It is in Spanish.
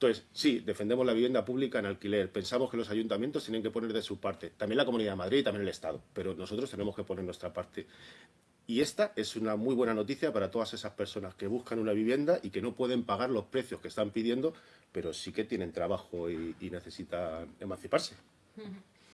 Entonces, sí, defendemos la vivienda pública en alquiler. Pensamos que los ayuntamientos tienen que poner de su parte. También la Comunidad de Madrid y también el Estado. Pero nosotros tenemos que poner nuestra parte. Y esta es una muy buena noticia para todas esas personas que buscan una vivienda y que no pueden pagar los precios que están pidiendo, pero sí que tienen trabajo y, y necesitan emanciparse.